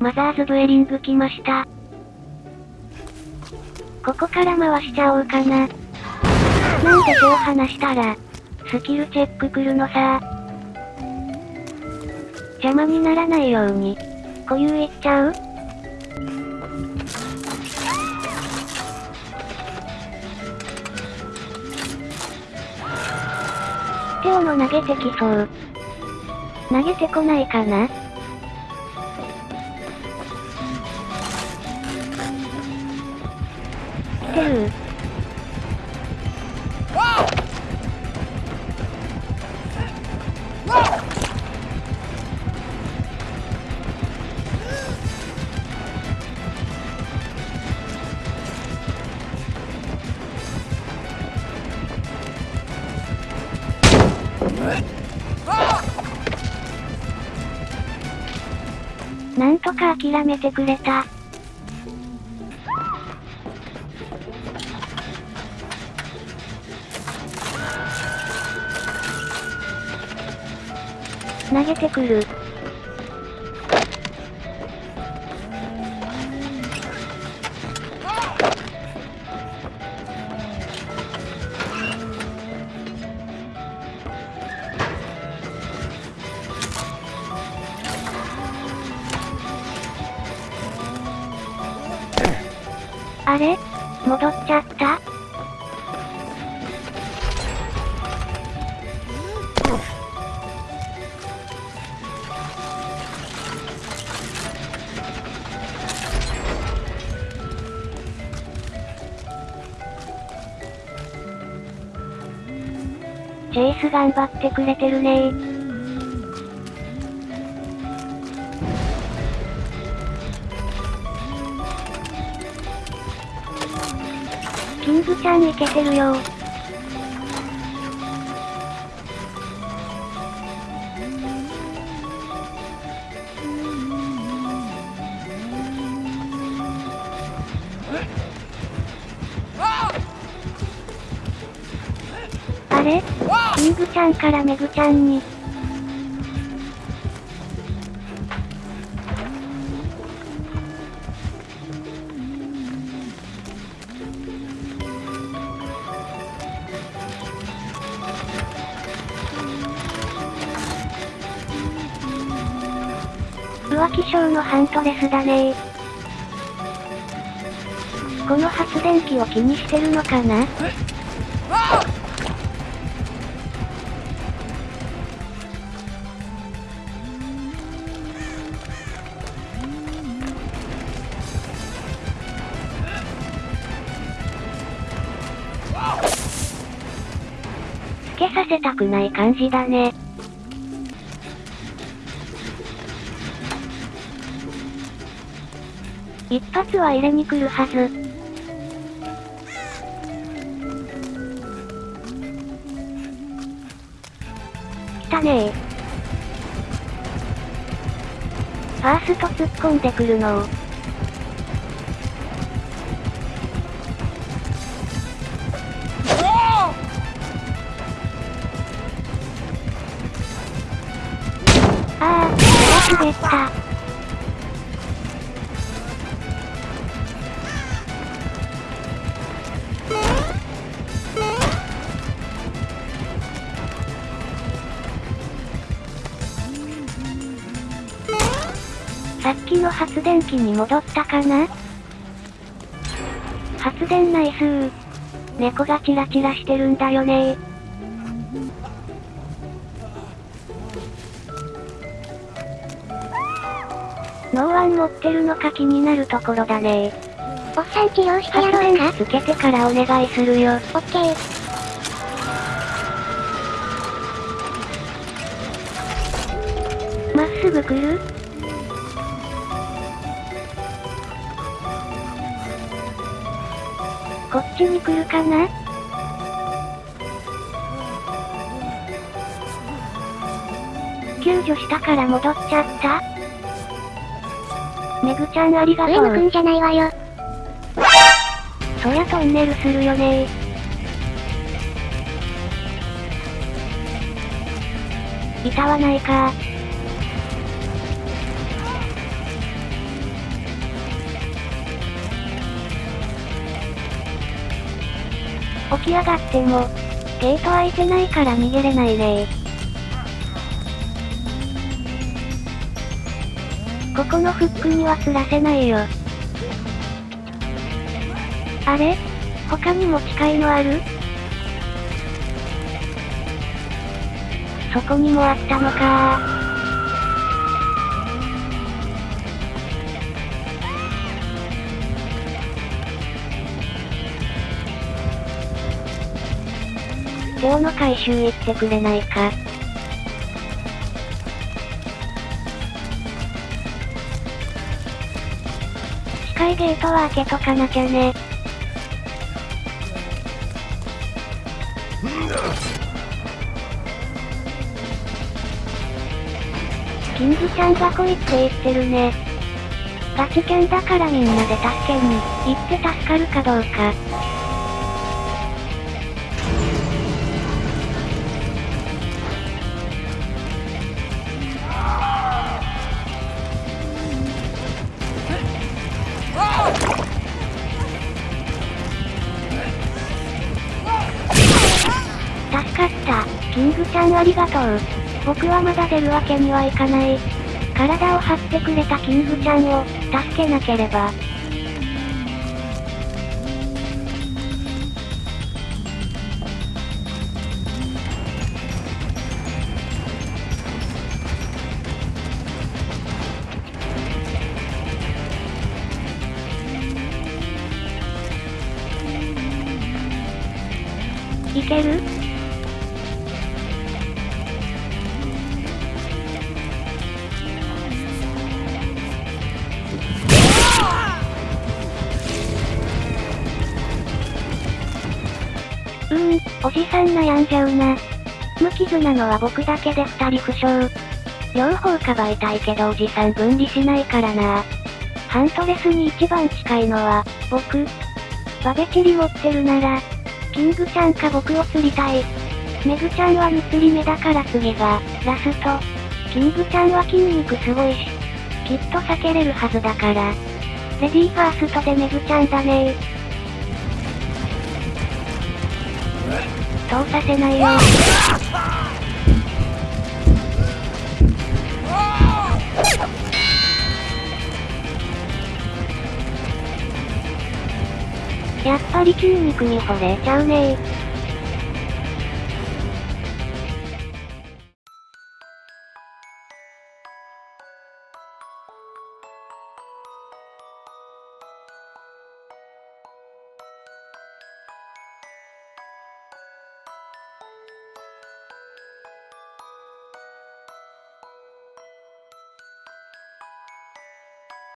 マザーズブエリング来ました。ここから回しちゃおうかな。なんで手を離したら、スキルチェック来るのさ。邪魔にならないように、固有いっちゃう？テオの投げてきそう。投げてこないかな？てるなんとか諦めてくれた。投げてくる。あれ？戻っちゃった？チェイス頑張ってくれてるね。ーキングちゃんいけてるよ。あれ？キングちゃんからメグちゃんに。浮気症のハントレスだね。この発電機を気にしてるのかな？けさせたくない感じだね。一発は入れに来るはず。来たねファースト突っ込んでくるのを。ー、滑った。さっきの発電機に戻ったかな？発電ナイスー。猫がチラチラしてるんだよねノーワン持ってるのか気になるところだね。おっさん治療してや発ろうかつけてからお願いするよ。オッケー。まっすぐ来る？こっちに来るかな？救助したから戻っちゃった？めぐちゃんありがとう。上野くんじゃないわよ。そりゃトンネルするよねー。板はないか起き上がっても、ゲート開いてないから逃げれないねー。ここのフックには釣らせないよ。あれ？他にも近いのある？そこにもあったのか今日の回収行ってくれないか。近いゲートは開けとかなきゃね。キングちゃんが来いって言ってるね。ガチキャンだからみんなで助けに行って助かるかどうか。ちゃんありがとう。僕はまだ出るわけにはいかない。体を張ってくれたキングちゃんを、助けなければ。いける？うーん、おじさん悩んじゃうな。無傷なのは僕だけで二人負傷。両方かばいたいけどおじさん分離しないからな。ハントレスに一番近いのは、僕。バベチリ持ってるなら、キングちゃんか僕を釣りたい。メグちゃんは2釣り目だから次が、ラスト。キングちゃんは筋肉すごいし、きっと避けれるはずだから。レディーファーストでメグちゃんだね通させないよ。やっぱり筋肉に惚れちゃうねあ!